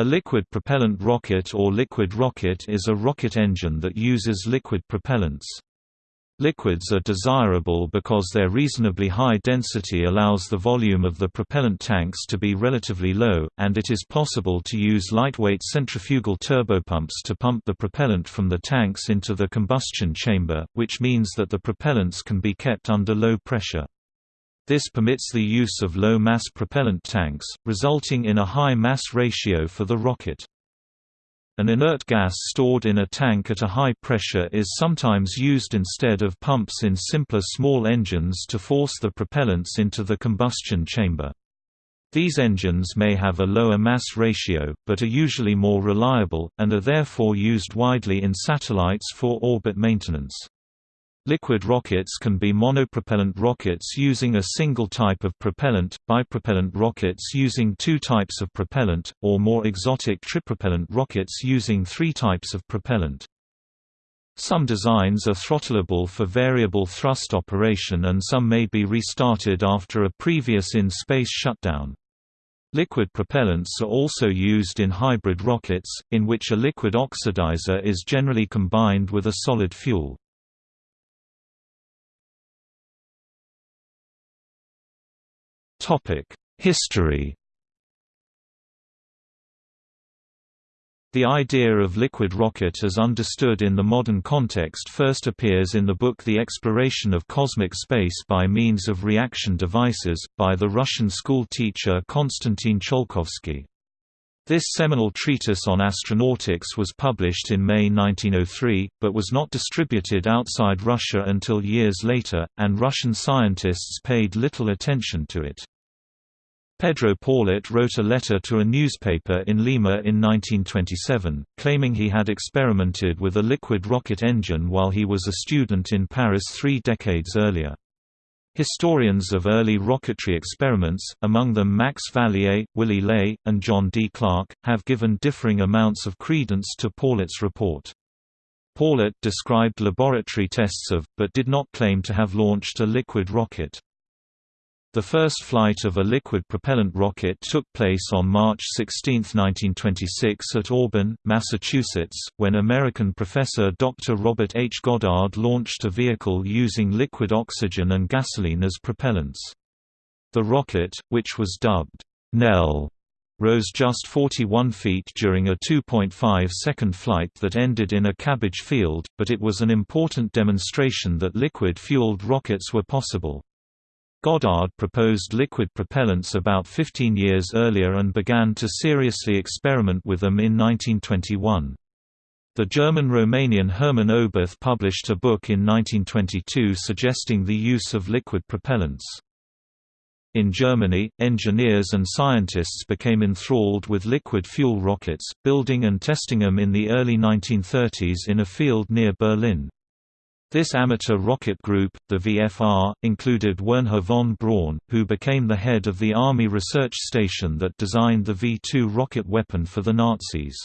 A liquid propellant rocket or liquid rocket is a rocket engine that uses liquid propellants. Liquids are desirable because their reasonably high density allows the volume of the propellant tanks to be relatively low, and it is possible to use lightweight centrifugal turbopumps to pump the propellant from the tanks into the combustion chamber, which means that the propellants can be kept under low pressure. This permits the use of low-mass propellant tanks, resulting in a high mass ratio for the rocket. An inert gas stored in a tank at a high pressure is sometimes used instead of pumps in simpler small engines to force the propellants into the combustion chamber. These engines may have a lower mass ratio, but are usually more reliable, and are therefore used widely in satellites for orbit maintenance. Liquid rockets can be monopropellant rockets using a single type of propellant, bipropellant rockets using two types of propellant, or more exotic tripropellant rockets using three types of propellant. Some designs are throttleable for variable thrust operation and some may be restarted after a previous in-space shutdown. Liquid propellants are also used in hybrid rockets, in which a liquid oxidizer is generally combined with a solid fuel. History The idea of liquid rocket as understood in the modern context first appears in the book The Exploration of Cosmic Space by Means of Reaction Devices, by the Russian school teacher Konstantin Tsiolkovsky. This seminal treatise on astronautics was published in May 1903, but was not distributed outside Russia until years later, and Russian scientists paid little attention to it. Pedro Paulet wrote a letter to a newspaper in Lima in 1927, claiming he had experimented with a liquid rocket engine while he was a student in Paris three decades earlier. Historians of early rocketry experiments, among them Max Valier, Willy Ley, and John D. Clark, have given differing amounts of credence to Paulet's report. Paulet described laboratory tests of, but did not claim to have launched a liquid rocket. The first flight of a liquid propellant rocket took place on March 16, 1926 at Auburn, Massachusetts, when American professor Dr. Robert H. Goddard launched a vehicle using liquid oxygen and gasoline as propellants. The rocket, which was dubbed Nell, rose just 41 feet during a 2.5-second flight that ended in a cabbage field, but it was an important demonstration that liquid-fueled rockets were possible. Goddard proposed liquid propellants about 15 years earlier and began to seriously experiment with them in 1921. The German-Romanian Hermann Oberth published a book in 1922 suggesting the use of liquid propellants. In Germany, engineers and scientists became enthralled with liquid fuel rockets, building and testing them in the early 1930s in a field near Berlin. This amateur rocket group, the VFR, included Wernher von Braun, who became the head of the Army research station that designed the V-2 rocket weapon for the Nazis.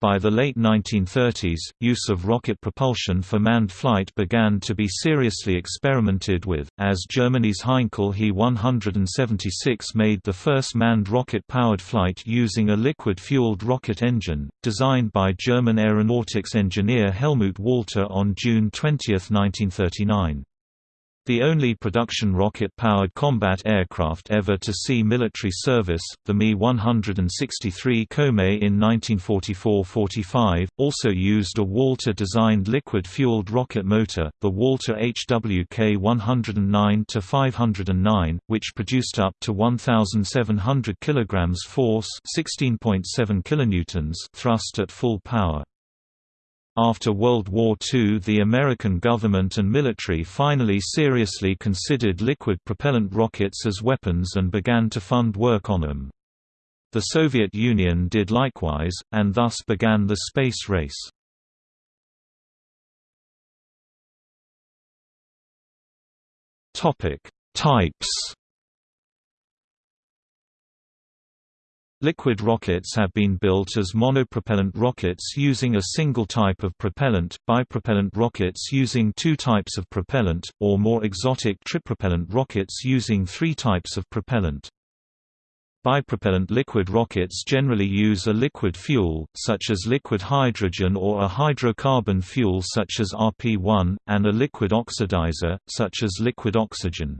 By the late 1930s, use of rocket propulsion for manned flight began to be seriously experimented with, as Germany's Heinkel He 176 made the first manned rocket-powered flight using a liquid-fueled rocket engine, designed by German aeronautics engineer Helmut Walter on June 20, 1939. The only production rocket-powered combat aircraft ever to see military service, the Me-163 Komet in 1944–45, also used a Walter-designed liquid-fueled rocket motor, the Walter HWK 109-509, which produced up to 1,700 kg force 16.7 kilonewtons thrust at full power. After World War II the American government and military finally seriously considered liquid propellant rockets as weapons and began to fund work on them. The Soviet Union did likewise, and thus began the space race. Types Liquid rockets have been built as monopropellant rockets using a single type of propellant, bipropellant rockets using two types of propellant, or more exotic tripropellant rockets using three types of propellant. Bipropellant liquid rockets generally use a liquid fuel, such as liquid hydrogen or a hydrocarbon fuel such as RP1, and a liquid oxidizer, such as liquid oxygen.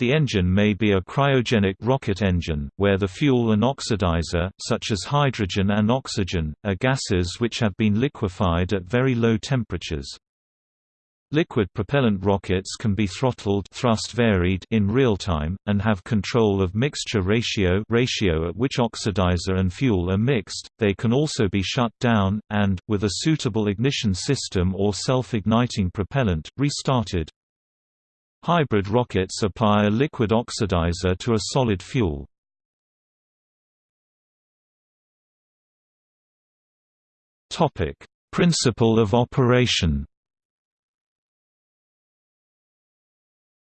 The engine may be a cryogenic rocket engine, where the fuel and oxidizer, such as hydrogen and oxygen, are gases which have been liquefied at very low temperatures. Liquid propellant rockets can be throttled thrust varied in real time, and have control of mixture ratio ratio at which oxidizer and fuel are mixed. They can also be shut down, and, with a suitable ignition system or self-igniting propellant, restarted. Hybrid rockets apply a liquid oxidizer to a solid fuel. Topic: Principle of operation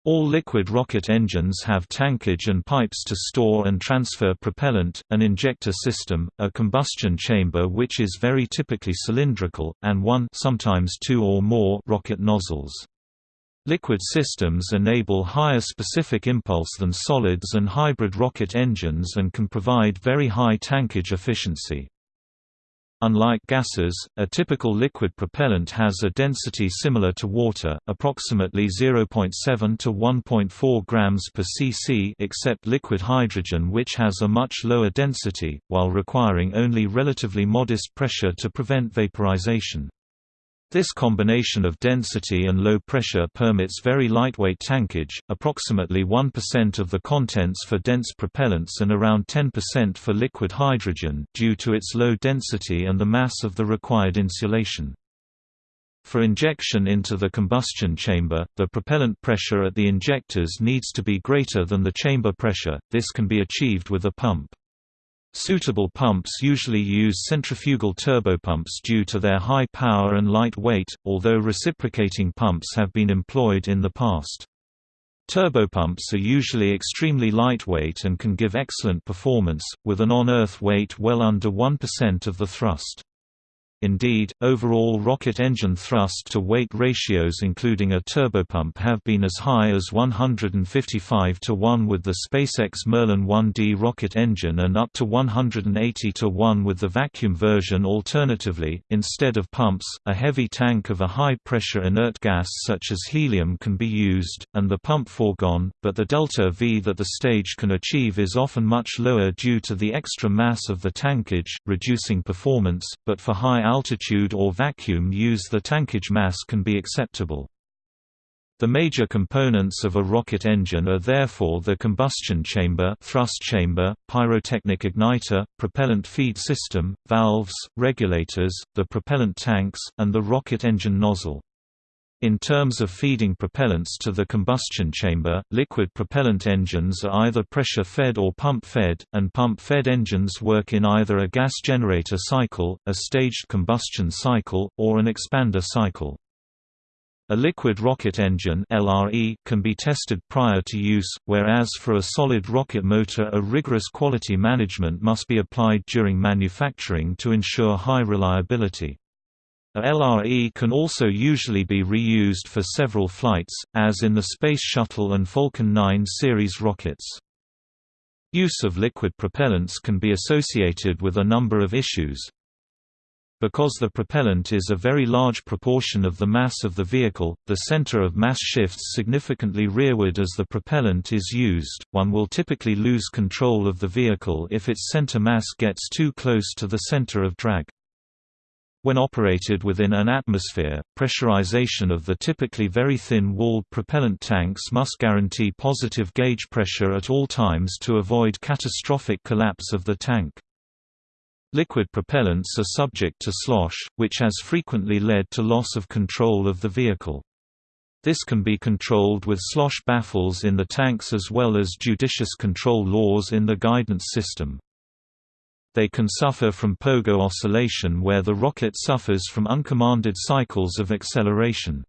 All liquid rocket engines have tankage and pipes to store and transfer propellant, an injector system, a combustion chamber which is very typically cylindrical, and one sometimes two or more rocket nozzles. Liquid systems enable higher specific impulse than solids and hybrid rocket engines and can provide very high tankage efficiency. Unlike gases, a typical liquid propellant has a density similar to water, approximately 0.7 to 1.4 grams per cc except liquid hydrogen which has a much lower density, while requiring only relatively modest pressure to prevent vaporization. This combination of density and low pressure permits very lightweight tankage, approximately 1% of the contents for dense propellants and around 10% for liquid hydrogen, due to its low density and the mass of the required insulation. For injection into the combustion chamber, the propellant pressure at the injectors needs to be greater than the chamber pressure, this can be achieved with a pump. Suitable pumps usually use centrifugal turbopumps due to their high power and light weight, although reciprocating pumps have been employed in the past. Turbopumps are usually extremely lightweight and can give excellent performance, with an on-Earth weight well under 1% of the thrust. Indeed, overall rocket engine thrust-to-weight ratios including a turbopump have been as high as 155 to 1 with the SpaceX Merlin 1D rocket engine and up to 180 to 1 with the vacuum version alternatively, instead of pumps, a heavy tank of a high-pressure inert gas such as helium can be used, and the pump foregone, but the delta V that the stage can achieve is often much lower due to the extra mass of the tankage, reducing performance, but for high altitude or vacuum use the tankage mass can be acceptable. The major components of a rocket engine are therefore the combustion chamber, thrust chamber, pyrotechnic igniter, propellant feed system, valves, regulators, the propellant tanks, and the rocket engine nozzle. In terms of feeding propellants to the combustion chamber, liquid propellant engines are either pressure-fed or pump-fed, and pump-fed engines work in either a gas generator cycle, a staged combustion cycle, or an expander cycle. A liquid rocket engine LRE can be tested prior to use, whereas for a solid rocket motor a rigorous quality management must be applied during manufacturing to ensure high reliability. A LRE can also usually be reused for several flights, as in the Space Shuttle and Falcon 9 series rockets. Use of liquid propellants can be associated with a number of issues. Because the propellant is a very large proportion of the mass of the vehicle, the center of mass shifts significantly rearward as the propellant is used. One will typically lose control of the vehicle if its center mass gets too close to the center of drag. When operated within an atmosphere, pressurization of the typically very thin-walled propellant tanks must guarantee positive gauge pressure at all times to avoid catastrophic collapse of the tank. Liquid propellants are subject to slosh, which has frequently led to loss of control of the vehicle. This can be controlled with slosh baffles in the tanks as well as judicious control laws in the guidance system. They can suffer from pogo oscillation where the rocket suffers from uncommanded cycles of acceleration.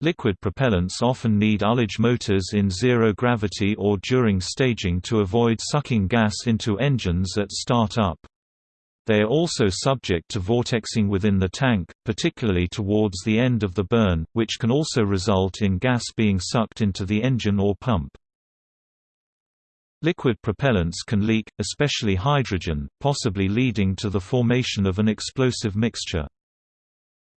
Liquid propellants often need ullage motors in zero gravity or during staging to avoid sucking gas into engines at start-up. They are also subject to vortexing within the tank, particularly towards the end of the burn, which can also result in gas being sucked into the engine or pump. Liquid propellants can leak, especially hydrogen, possibly leading to the formation of an explosive mixture.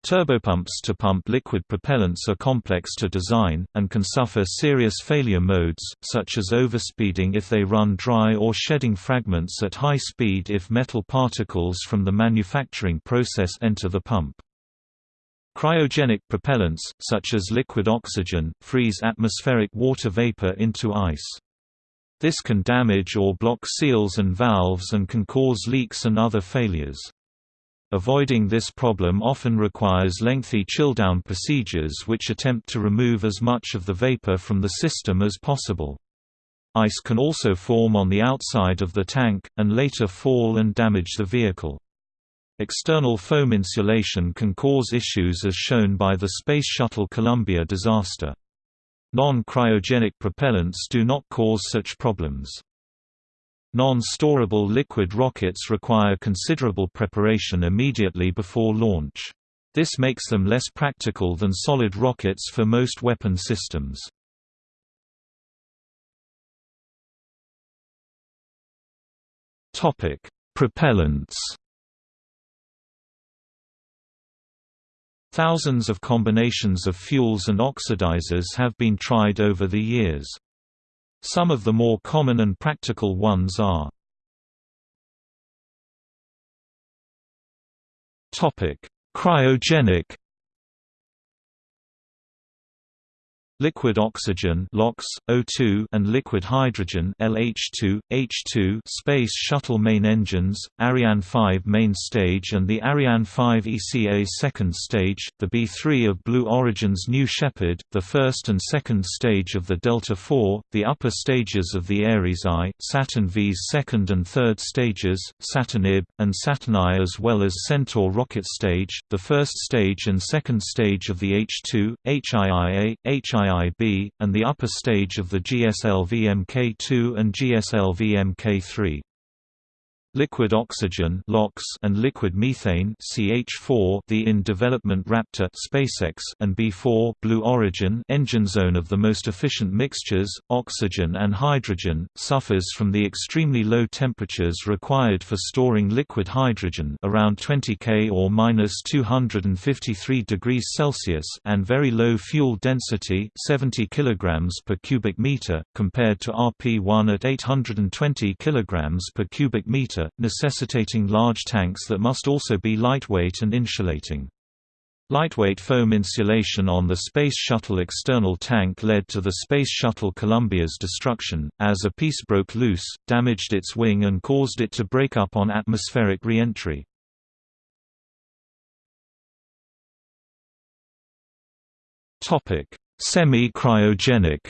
Turbopumps to pump liquid propellants are complex to design, and can suffer serious failure modes, such as overspeeding if they run dry or shedding fragments at high speed if metal particles from the manufacturing process enter the pump. Cryogenic propellants, such as liquid oxygen, freeze atmospheric water vapor into ice. This can damage or block seals and valves and can cause leaks and other failures. Avoiding this problem often requires lengthy chill-down procedures which attempt to remove as much of the vapor from the system as possible. Ice can also form on the outside of the tank, and later fall and damage the vehicle. External foam insulation can cause issues as shown by the Space Shuttle Columbia disaster. Non-cryogenic propellants do not cause such problems. Non-storable liquid rockets require considerable preparation immediately before launch. This makes them less practical than solid rockets for most weapon systems. Propellants Thousands of combinations of fuels and oxidizers have been tried over the years. Some of the more common and practical ones are Cryogenic liquid oxygen LOX, O2 and liquid hydrogen LH2, H2 Space Shuttle main engines, Ariane 5 main stage and the Ariane 5 ECA second stage, the B-3 of Blue Origin's New Shepard, the first and second stage of the Delta IV, the upper stages of the Ares I, Saturn V's second and third stages, Saturn IB, and Saturn I as well as Centaur rocket stage, the first stage and second stage of the H2, HIIA, HII IB, and the upper stage of the GSLV Mk2 and GSLV Mk3. Liquid oxygen and liquid methane CH4 the in-development Raptor SpaceX and B4 Blue Origin engine zone of the most efficient mixtures, oxygen and hydrogen, suffers from the extremely low temperatures required for storing liquid hydrogen around 20 K or minus 253 degrees Celsius and very low fuel density 70 kg per cubic meter, compared to RP1 at 820 kg per cubic meter necessitating large tanks that must also be lightweight and insulating. Lightweight foam insulation on the Space Shuttle external tank led to the Space Shuttle Columbia's destruction, as a piece broke loose, damaged its wing and caused it to break up on atmospheric re-entry. Semi-cryogenic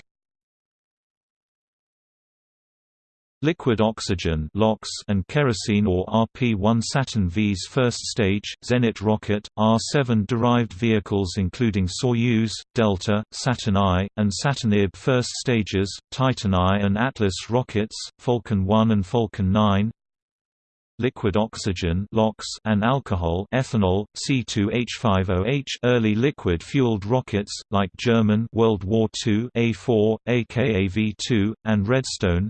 Liquid oxygen and kerosene or RP-1 Saturn V's first stage, Zenit rocket, R-7 derived vehicles including Soyuz, Delta, Saturn I, and Saturn IB first stages, Titan I and Atlas rockets, Falcon 1 and Falcon 9, liquid oxygen and alcohol ethanol, C2H5OH early liquid-fueled rockets, like German World War II A4, aka V2, and Redstone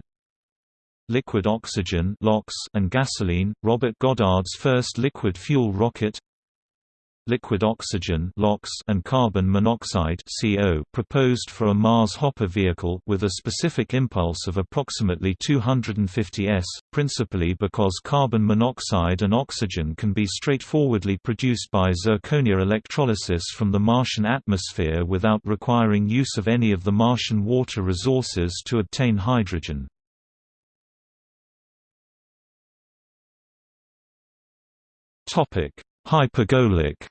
liquid oxygen and gasoline, Robert Goddard's first liquid fuel rocket liquid oxygen and carbon monoxide proposed for a Mars hopper vehicle with a specific impulse of approximately 250 s, principally because carbon monoxide and oxygen can be straightforwardly produced by zirconia electrolysis from the Martian atmosphere without requiring use of any of the Martian water resources to obtain hydrogen. Hypergolic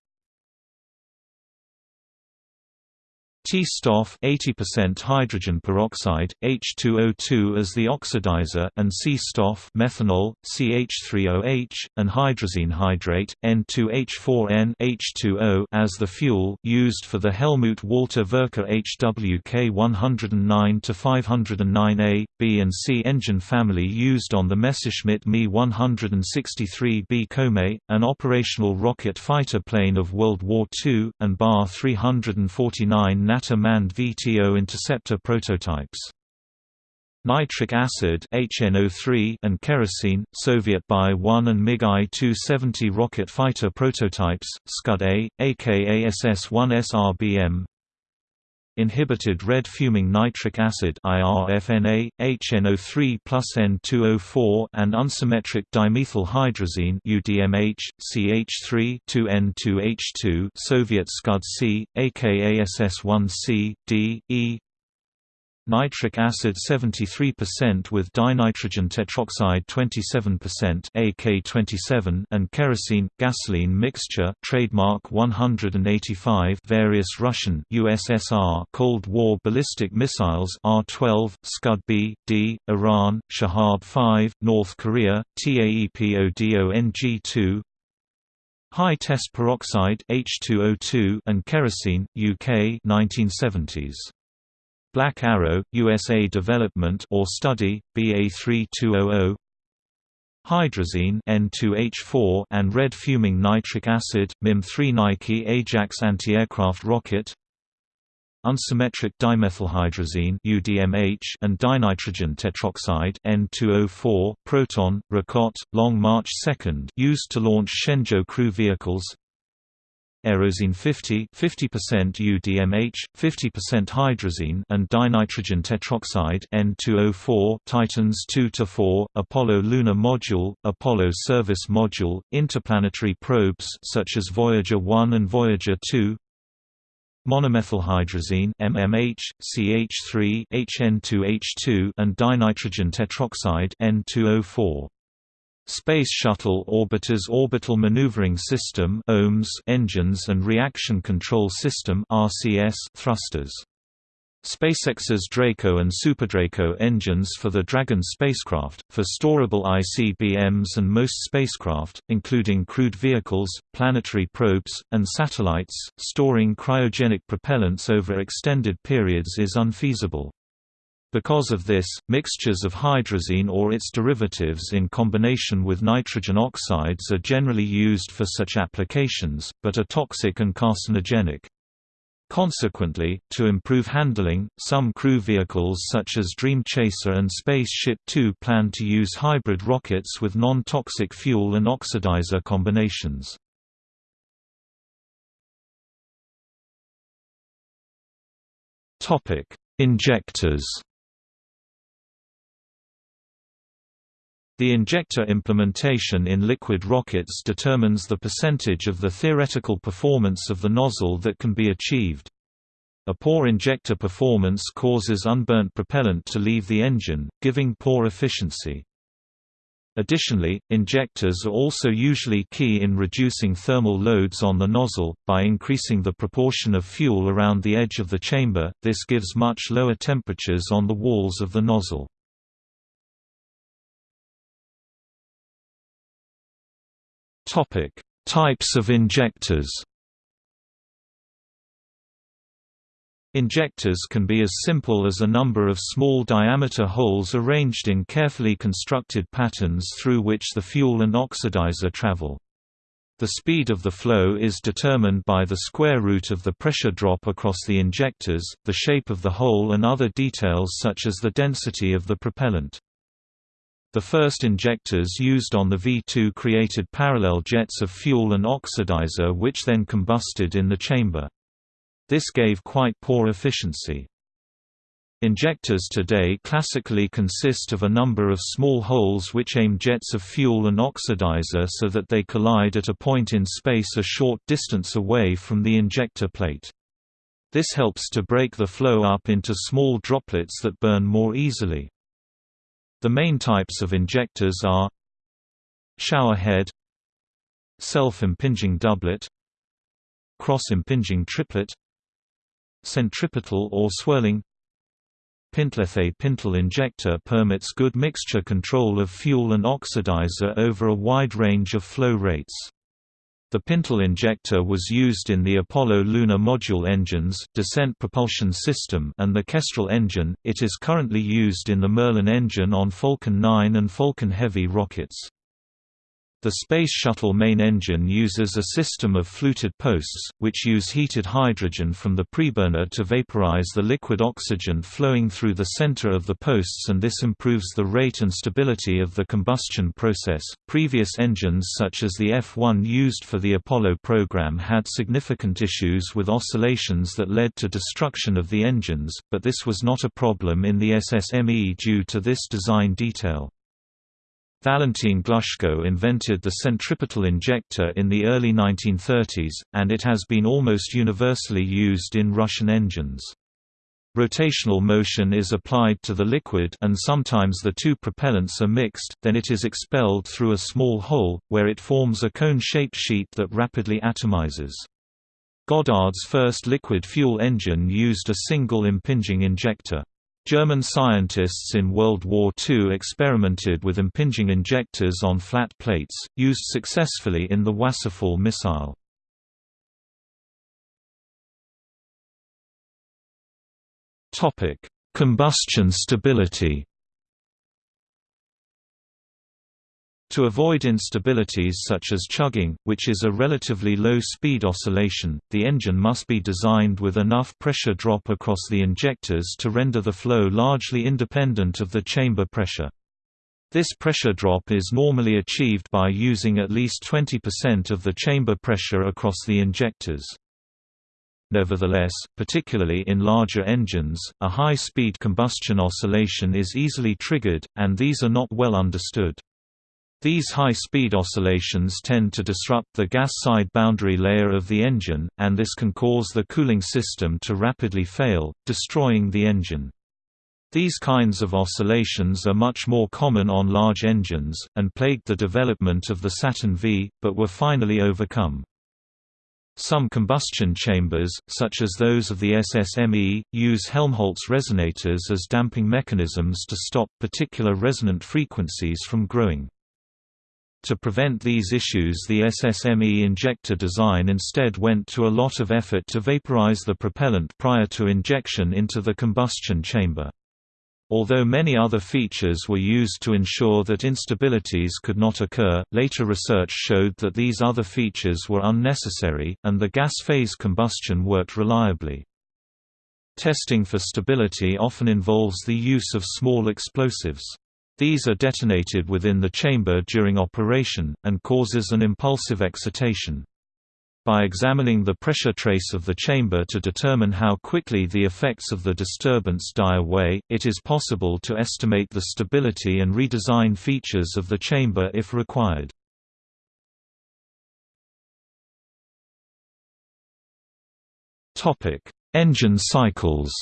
T-STOF 80% hydrogen peroxide, H2O2 as the oxidizer and C-STOF methanol, CH3OH, and hydrazine hydrate, N2H4N H2O as the fuel used for the Helmut Walter Werke HWK 109 to 509A B and C engine family used on the Messerschmitt Me 163B Komet, an operational rocket fighter plane of World War II, and Bar 349 Natter manned VTO interceptor prototypes. Nitric acid HNO3 and kerosene, Soviet Bi-1 and MiG I-270 rocket fighter prototypes, Scud-A, aka SS-1 SRBM Inhibited red fuming nitric acid IRFNA, HNO3 plus N2O4 and unsymmetric dimethylhydrazine UDMH, CH3 2N2H2 Soviet Scud-C, aka SS1C, D, E nitric acid 73% with dinitrogen tetroxide 27% AK27 and kerosene gasoline mixture trademark 185 various Russian USSR Cold War ballistic missiles R12 Scud B D Iran Shahab 5 North Korea TAEPODONG2 High test peroxide H2O2 and kerosene UK 1970s Black Arrow, USA Development or Study, BA3200 Hydrazine N2H4 and red fuming nitric acid, MIM-3 Nike Ajax anti-aircraft rocket. Unsymmetric dimethylhydrazine UDMH and dinitrogen tetroxide N2O4 Proton, Rocket, Long March 2 used to launch Shenzhou crew vehicles Aerozine 50 50% UDMH, 50% hydrazine and dinitrogen tetroxide N2O4 Titans 2-4, Apollo Lunar Module, Apollo Service Module, interplanetary probes such as Voyager 1 and Voyager 2 Monomethylhydrazine MMH, CH3 HN2H2 and dinitrogen tetroxide N2O4 Space Shuttle Orbiter's Orbital Maneuvering System OMS engines and Reaction Control System RCS thrusters. SpaceX's Draco and SuperDraco engines for the Dragon spacecraft, for storable ICBMs and most spacecraft, including crewed vehicles, planetary probes, and satellites, storing cryogenic propellants over extended periods is unfeasible. Because of this, mixtures of hydrazine or its derivatives in combination with nitrogen oxides are generally used for such applications, but are toxic and carcinogenic. Consequently, to improve handling, some crew vehicles such as Dream Chaser and Spaceship Two plan to use hybrid rockets with non-toxic fuel and oxidizer combinations. Injectors The injector implementation in liquid rockets determines the percentage of the theoretical performance of the nozzle that can be achieved. A poor injector performance causes unburnt propellant to leave the engine, giving poor efficiency. Additionally, injectors are also usually key in reducing thermal loads on the nozzle. By increasing the proportion of fuel around the edge of the chamber, this gives much lower temperatures on the walls of the nozzle. Topic: Types of injectors. Injectors can be as simple as a number of small diameter holes arranged in carefully constructed patterns through which the fuel and oxidizer travel. The speed of the flow is determined by the square root of the pressure drop across the injectors, the shape of the hole and other details such as the density of the propellant. The first injectors used on the V2 created parallel jets of fuel and oxidizer which then combusted in the chamber. This gave quite poor efficiency. Injectors today classically consist of a number of small holes which aim jets of fuel and oxidizer so that they collide at a point in space a short distance away from the injector plate. This helps to break the flow up into small droplets that burn more easily. The main types of injectors are shower head self-impinging doublet cross-impinging triplet centripetal or swirling Pintleth pintle injector permits good mixture control of fuel and oxidizer over a wide range of flow rates. The Pintle injector was used in the Apollo Lunar Module engines, descent propulsion system and the Kestrel engine. It is currently used in the Merlin engine on Falcon 9 and Falcon Heavy rockets. The Space Shuttle main engine uses a system of fluted posts, which use heated hydrogen from the preburner to vaporize the liquid oxygen flowing through the center of the posts and this improves the rate and stability of the combustion process. Previous engines such as the F-1 used for the Apollo program had significant issues with oscillations that led to destruction of the engines, but this was not a problem in the SSME due to this design detail. Valentin Glushko invented the centripetal injector in the early 1930s, and it has been almost universally used in Russian engines. Rotational motion is applied to the liquid and sometimes the two propellants are mixed, then it is expelled through a small hole, where it forms a cone-shaped sheet that rapidly atomizes. Goddard's first liquid fuel engine used a single impinging injector. German scientists in World War II experimented with impinging injectors on flat plates, used successfully in the Wasserfall missile. Combustion stability To avoid instabilities such as chugging, which is a relatively low-speed oscillation, the engine must be designed with enough pressure drop across the injectors to render the flow largely independent of the chamber pressure. This pressure drop is normally achieved by using at least 20% of the chamber pressure across the injectors. Nevertheless, particularly in larger engines, a high-speed combustion oscillation is easily triggered, and these are not well understood. These high-speed oscillations tend to disrupt the gas side boundary layer of the engine, and this can cause the cooling system to rapidly fail, destroying the engine. These kinds of oscillations are much more common on large engines, and plagued the development of the Saturn V, but were finally overcome. Some combustion chambers, such as those of the SSME, use Helmholtz resonators as damping mechanisms to stop particular resonant frequencies from growing. To prevent these issues the SSME injector design instead went to a lot of effort to vaporize the propellant prior to injection into the combustion chamber. Although many other features were used to ensure that instabilities could not occur, later research showed that these other features were unnecessary, and the gas phase combustion worked reliably. Testing for stability often involves the use of small explosives. These are detonated within the chamber during operation, and causes an impulsive excitation. By examining the pressure trace of the chamber to determine how quickly the effects of the disturbance die away, it is possible to estimate the stability and redesign features of the chamber if required. Engine cycles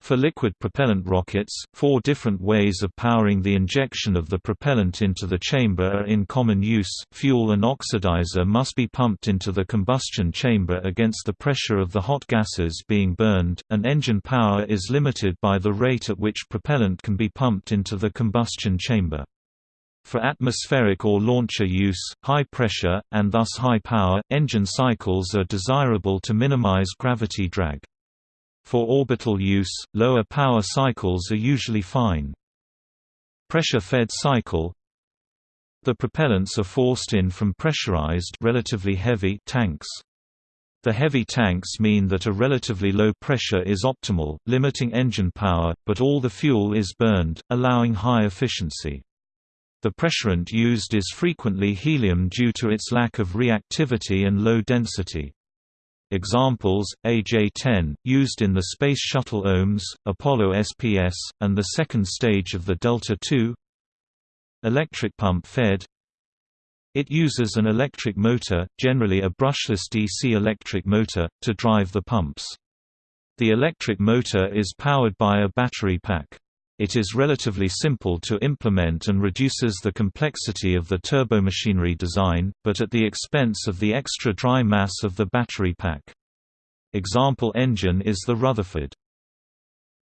For liquid propellant rockets, four different ways of powering the injection of the propellant into the chamber are in common use. Fuel and oxidizer must be pumped into the combustion chamber against the pressure of the hot gases being burned, and engine power is limited by the rate at which propellant can be pumped into the combustion chamber. For atmospheric or launcher use, high pressure, and thus high power, engine cycles are desirable to minimize gravity drag. For orbital use, lower power cycles are usually fine. Pressure-fed cycle The propellants are forced in from pressurized relatively heavy tanks. The heavy tanks mean that a relatively low pressure is optimal, limiting engine power, but all the fuel is burned, allowing high efficiency. The pressurant used is frequently helium due to its lack of reactivity and low density. Examples, AJ-10, used in the Space Shuttle OMS, Apollo SPS, and the second stage of the Delta II Electric pump fed It uses an electric motor, generally a brushless DC electric motor, to drive the pumps. The electric motor is powered by a battery pack. It is relatively simple to implement and reduces the complexity of the turbomachinery design, but at the expense of the extra dry mass of the battery pack. Example engine is the Rutherford.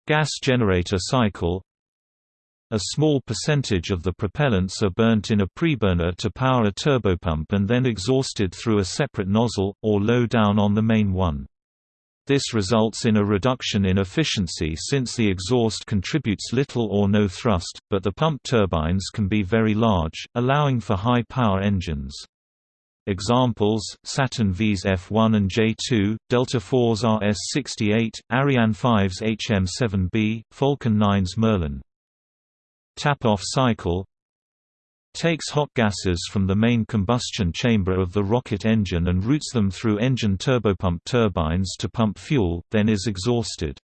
Gas generator cycle A small percentage of the propellants are burnt in a preburner to power a turbopump and then exhausted through a separate nozzle, or low down on the main one. This results in a reduction in efficiency since the exhaust contributes little or no thrust, but the pump turbines can be very large, allowing for high-power engines. Examples, Saturn V's F1 and J2, Delta IV's RS-68, Ariane 5's HM-7B, Falcon 9's Merlin. Tap-off cycle takes hot gases from the main combustion chamber of the rocket engine and routes them through engine turbopump turbines to pump fuel, then is exhausted.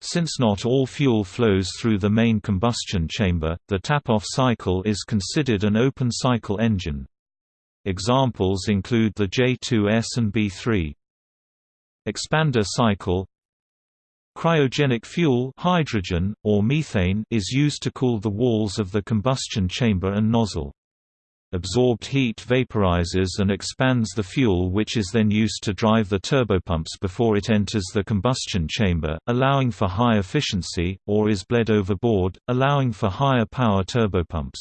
Since not all fuel flows through the main combustion chamber, the tap-off cycle is considered an open-cycle engine. Examples include the J2S and B3. Expander cycle Cryogenic fuel hydrogen, or methane is used to cool the walls of the combustion chamber and nozzle. Absorbed heat vaporizes and expands the fuel which is then used to drive the turbopumps before it enters the combustion chamber, allowing for high efficiency, or is bled overboard, allowing for higher power turbopumps.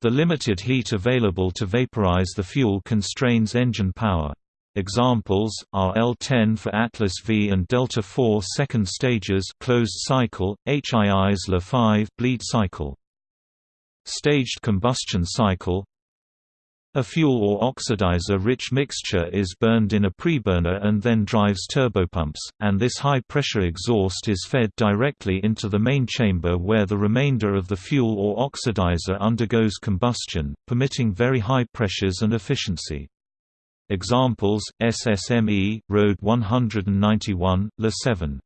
The limited heat available to vaporize the fuel constrains engine power. Examples are L10 for Atlas V and Delta IV second stages closed cycle, HII's LE-5 bleed cycle. Staged combustion cycle a fuel or oxidizer-rich mixture is burned in a preburner and then drives turbopumps, and this high-pressure exhaust is fed directly into the main chamber where the remainder of the fuel or oxidizer undergoes combustion, permitting very high pressures and efficiency. Examples, SSME, RD-191, La 7.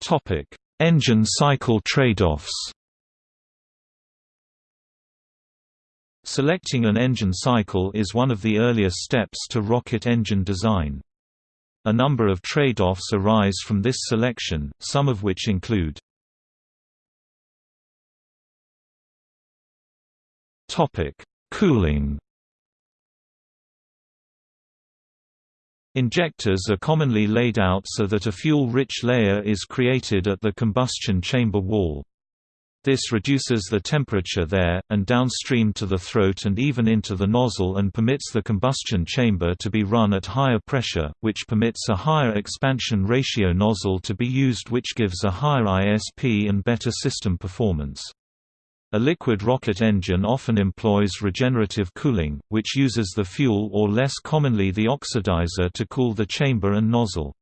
Topic: Engine cycle trade-offs Selecting an engine cycle is one of the earliest steps to rocket engine design. A number of trade-offs arise from this selection, some of which include Cooling Injectors are commonly laid out so that a fuel-rich layer is created at the combustion chamber wall. This reduces the temperature there, and downstream to the throat and even into the nozzle and permits the combustion chamber to be run at higher pressure, which permits a higher expansion ratio nozzle to be used which gives a higher ISP and better system performance. A liquid rocket engine often employs regenerative cooling, which uses the fuel or less commonly the oxidizer to cool the chamber and nozzle.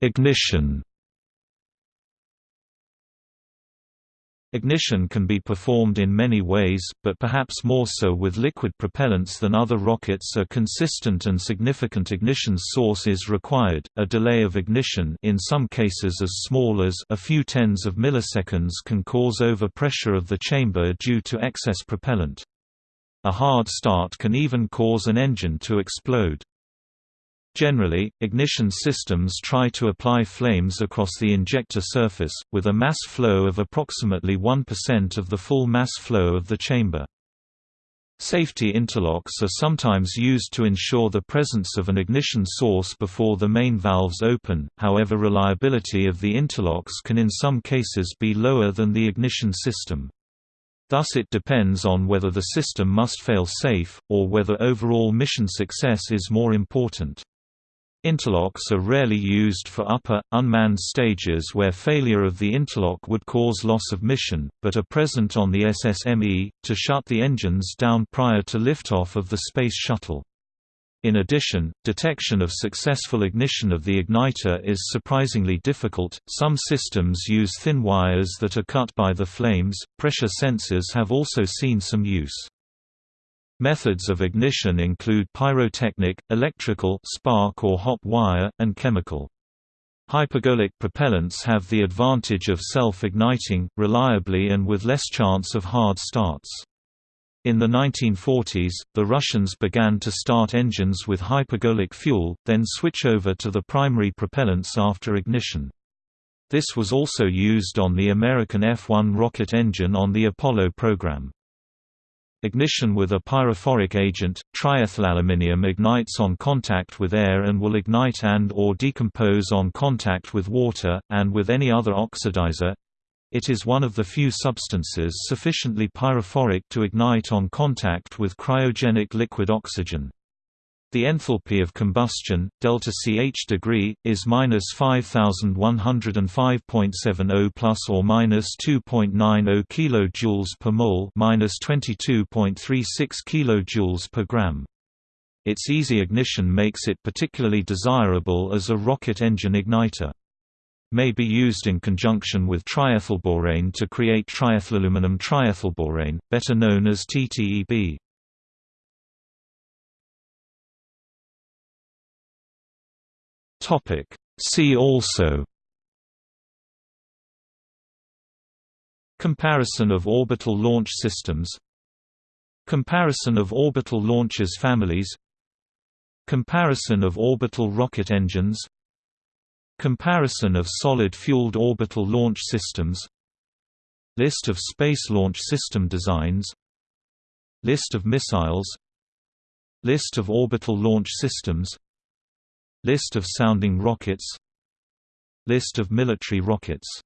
Ignition. Ignition can be performed in many ways, but perhaps more so with liquid propellants than other rockets a consistent and significant ignition source is required. A delay of ignition in some cases as small as a few tens of milliseconds can cause overpressure of the chamber due to excess propellant. A hard start can even cause an engine to explode. Generally, ignition systems try to apply flames across the injector surface, with a mass flow of approximately 1% of the full mass flow of the chamber. Safety interlocks are sometimes used to ensure the presence of an ignition source before the main valves open, however reliability of the interlocks can in some cases be lower than the ignition system. Thus it depends on whether the system must fail safe, or whether overall mission success is more important. Interlocks are rarely used for upper, unmanned stages where failure of the interlock would cause loss of mission, but are present on the SSME, to shut the engines down prior to liftoff of the Space Shuttle. In addition, detection of successful ignition of the igniter is surprisingly difficult. Some systems use thin wires that are cut by the flames. Pressure sensors have also seen some use. Methods of ignition include pyrotechnic, electrical spark or hot wire, and chemical. Hypergolic propellants have the advantage of self-igniting, reliably and with less chance of hard starts. In the 1940s, the Russians began to start engines with hypergolic fuel, then switch over to the primary propellants after ignition. This was also used on the American F-1 rocket engine on the Apollo program. Ignition with a pyrophoric agent, triethylaluminium ignites on contact with air and will ignite and or decompose on contact with water, and with any other oxidizer. It is one of the few substances sufficiently pyrophoric to ignite on contact with cryogenic liquid oxygen. The enthalpy of combustion, delta Ch degree, is minus 5105.70 plus or minus 2.90 kilojoules per mole, minus 22.36 kilojoules per gram. Its easy ignition makes it particularly desirable as a rocket engine igniter may be used in conjunction with triethylborane to create triethylaluminum triethylborane, better known as TTEB. Topic. See also Comparison of orbital launch systems Comparison of orbital launchers families Comparison of orbital rocket engines Comparison of solid-fueled orbital launch systems List of Space Launch System designs List of missiles List of orbital launch systems List of sounding rockets. List of military rockets